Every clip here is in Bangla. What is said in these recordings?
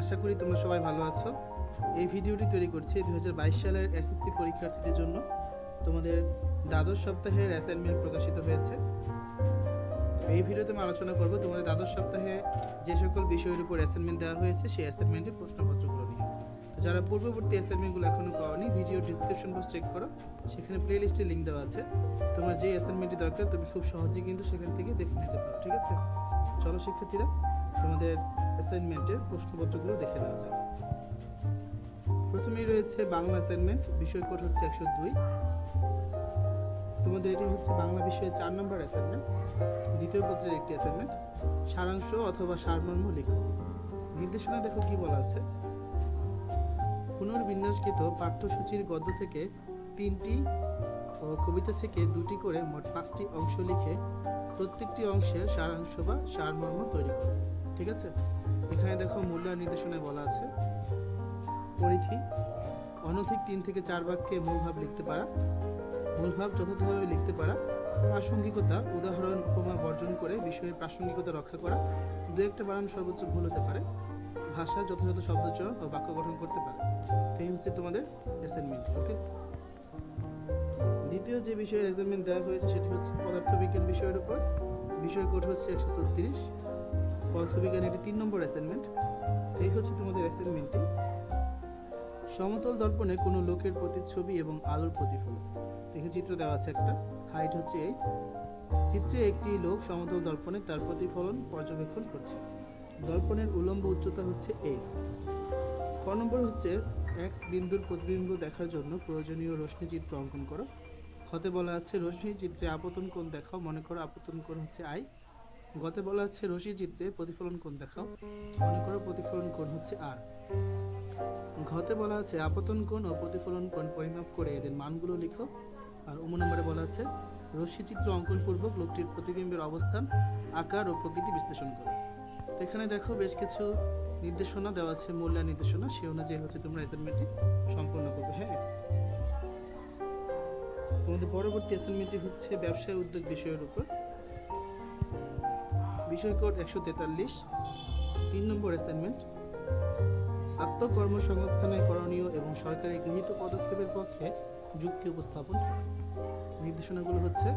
আশা করি তোমরা সবাই ভালো আছো। এই ভিডিওটি তৈরি করছি দু হাজার বাইশ সালের এসএসসি পরীক্ষার্থীদের জন্য। তোমাদের দ্বাদশ সপ্তাহের অ্যাসাইনমেন্ট প্রকাশিত হয়েছে। এই ভিডিওতে আমি আলোচনা করব তোমাদের দ্বাদশ সপ্তাহে যে সকল বিষয়ের উপর অ্যাসাইনমেন্ট দেওয়া হয়েছে, সেই অ্যাসাইনমেন্টের প্রশ্নপত্রগুলো নিয়ে। যারা পূর্ববর্তী অ্যাসাইনমেন্টগুলো এখনও পাওনি ভিডিও ডিসক্রিপশন বক্স চেক করো। সেখানে প্লে লিস্টে লিঙ্ক দেওয়া আছে। তোমার যে অ্যাসাইনমেন্টটি দরকার, তুমি খুব সহজেই কিন্তু সেখান থেকে দেখে নিতে পারো, ঠিক আছে? চলো শিক্ষার্থীরা, তোমাদের অ্যাসাইনমেন্টের প্রশ্নপত্রগুলো দেখে নেওয়া যাক। প্রথমেই রয়েছে বাংলা অ্যাসাইনমেন্ট বিষয় কোড হচ্ছে একশো দুই। তোমাদের এটি হচ্ছে বাংলা বিষয়ে চার নম্বর অ্যাসাইনমেন্ট দ্বিতীয় পত্রের একটি অ্যাসাইনমেন্ট সারাংশ অথবা সারমর্ম লিখো। নির্দেশনা দেখো কি বলা আছে। পুনর্বিন্যাসকৃত পাঠ্যসূচির গদ্য থেকে তিনটি, ও কবিতা থেকে দুটি করে মোট পাঁচটি অংশ লিখে প্রত্যেকটি অংশের সারাংশ বা সারমর্ম তৈরি করো ঠিক আছে? এখানে দেখো মূল্যায়ন নির্দেশনায় বলা আছে, পরিধি, অনধিক তিন থেকে চার বাক্যে মূলভাব লিখতে পারা, মূলভাব যথাযথভাবে লিখতে পারা, প্রাসঙ্গিকতা, উদাহরণ, উপমা বর্জন করে বিষয়ের প্রাসঙ্গিকতা রক্ষা করা দু একটা বানান সর্বোচ্চ ভুল হতে পারে। ভাষা যথাযথ শব্দচয়ন ও বাক্য গঠন করতে পারে। এই হচ্ছে তোমাদের অ্যাসাইনমেন্ট ওকে দ্বিতীয় যে বিষয়ের অ্যাসাইনমেন্ট দেওয়া হয়েছে সেটি হচ্ছে পদার্থবিজ্ঞান বিষয়ের উপর। বিষয় কোড হচ্ছে একশো ছত্রিশ। পদার্থবিজ্ঞান এটি তিন নম্বর অ্যাসাইনমেন্ট এই হচ্ছে তোমাদের অ্যাসাইনমেন্টটি সমতল দর্পণে কোনো লোকের প্রতিচ্ছবি এবং আলোর প্রতিফলন। দেখে, চিত্র দেওয়া আছে একটা। হাইট হচ্ছে এইচ চিত্রে একটি লোক সমতল দর্পণে তার প্রতিফলন পর্যবেক্ষণ করছে। দর্পণের উলম্ব উচ্চতা হচ্ছে এইচ ক নম্বর হচ্ছে এক্স বিন্দুর প্রতিবিম্ব দেখার জন্য প্রয়োজনীয় রশ্মি চিত্র অঙ্কন করো। ক্ষতে বলা আছে রশ্মি চিত্রে আপতন কোণ দেখাও, মনে করো আপতন কোণ হচ্ছে আই গতে বলা আছে রশ্মি চিত্রে প্রতিফলন কোণ দেখাও, মনে করো প্রতিফলন কোণ হচ্ছে আর ঘতে বলা আছে আপতন কোণ ও প্রতিফলন কোণ পরিমাপ করে এদের মানগুলো লিখো। আর অমু নম্বরে বলা আছে রশ্মি চিত্র অঙ্কন পূর্বক লোকটির প্রতিবিম্বের অবস্থান, আকার ও প্রকৃতি বিশ্লেষণ করো। এখানে দেখো বেশ কিছু নির্দেশনা দেওয়া আছে মূল্যায়ন নির্দেশনা। সে অনুযায়ী হচ্ছে তোমরা অ্যাসাইনমেন্টটি সম্পূর্ণ করবে হ্যাঁ? তোমাদের পরবর্তী অ্যাসাইনমেন্টটি হচ্ছে ব্যবসায় উদ্যোগ বিষয়ের উপর। বিষয় কোড একশো তেতাল্লিশ, তিন নম্বর অ্যাসাইনমেন্ট আত্মকর্মসংস্থানে করণীয় এবং সরকারি গৃহীত পদক্ষেপের পক্ষে যুক্তি উপস্থাপন। নির্দেশনাগুলো হচ্ছে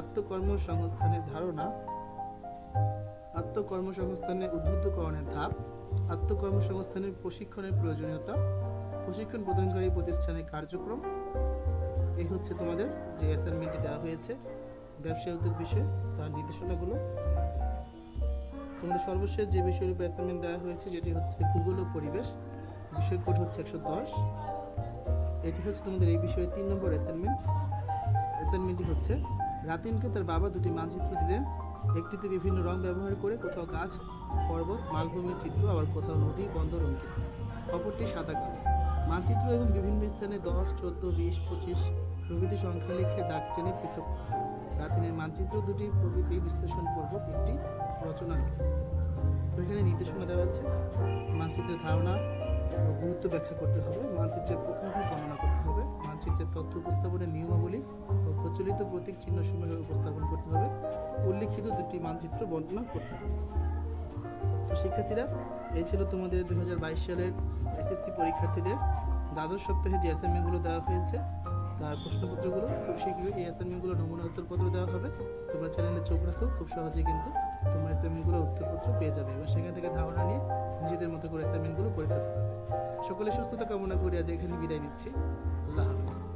আত্মকর্মসংস্থানের ধারণা আত্মকর্মসংস্থানে উদ্বুদ্ধকরণের ধাপ, আত্মকর্মসংস্থানের প্রশিক্ষণের প্রয়োজনীয়তা, প্রশিক্ষণ প্রদানকারী প্রতিষ্ঠানের কার্যক্রম। এই হচ্ছে তোমাদের যে অ্যাসাইনমেন্টটি দেওয়া হয়েছে, ব্যবসায় উদ্যোগ বিষয়ে, তার নির্দেশনাগুলো। তোমাদের সর্বশেষ যে বিষয়ের উপর অ্যাসাইনমেন্ট দেওয়া হয়েছে, যেটি হচ্ছে ভূগোল ও পরিবেশ বিষয় কোড হচ্ছে একশো দশ। এটি হচ্ছে তোমাদের এই বিষয়ে তিন নম্বর অ্যাসাইনমেন্ট অ্যাসাইনমেন্টটি হচ্ছে, রাতিনকে তার বাবা দুটি মানচিত্র দিলেন একটিতে বিভিন্ন রং ব্যবহার করে কোথাও গাছ, পর্বত, মালভূমির চিত্র, আবার কোথাও নদী, বন্দর, অঙ্কিত। অপরটি সাদা কালো। মানচিত্র এবং বিভিন্ন স্থানে দশ, চোদ্দ, বিশ, পঁচিশ প্রভৃতি সংখ্যা লিখে দাগ টেনে পৃথক। রাতিনের মানচিত্র দুটি প্রকৃতি বিশ্লেষণ পূর্বক একটি রচনা লিখো। তো এখানে নির্দেশনা দেওয়া আছে মানচিত্রের ধারণা ও গুরুত্ব ব্যাখ্যা করতে হবে, মানচিত্রের প্রকারভেদ বর্ণনা করতে হবে, মানচিত্রের তথ্য উপস্থাপনের নিয়মাবলী প্রচলিত প্রতীক চিহ্ন সমূহ উপস্থাপন করতে হবে। উল্লিখিত দুটি মানচিত্র বর্ণনা করতে হবে। তো শিক্ষার্থীরা, এই ছিল তোমাদের দুহাজার বাইশ সালের এসএসসি পরীক্ষার্থীদের দ্বাদশ সপ্তাহে যে অ্যাসাইনমেন্টগুলো দেওয়া হয়েছে, তার প্রশ্নপত্রগুলো খুব শীঘ্রই এই অ্যাসাইনমেন্টগুলো নমুনা উত্তরপত্র দেওয়া হবে। তোমরা চ্যানেলে চোখ রাখো, খুব সহজেই কিন্তু তোমরা অ্যাসাইনমেন্টগুলো উত্তরপত্র পেয়ে যাবে এবং সেখান থেকে ধারণা নিয়ে নিজেদের মতো করে অ্যাসাইনমেন্টগুলো ফেলতে পারবে সকলে সুস্থতা কামনা করি আজ এখানে বিদায় নিচ্ছি। আল্লাহ হাফিজ।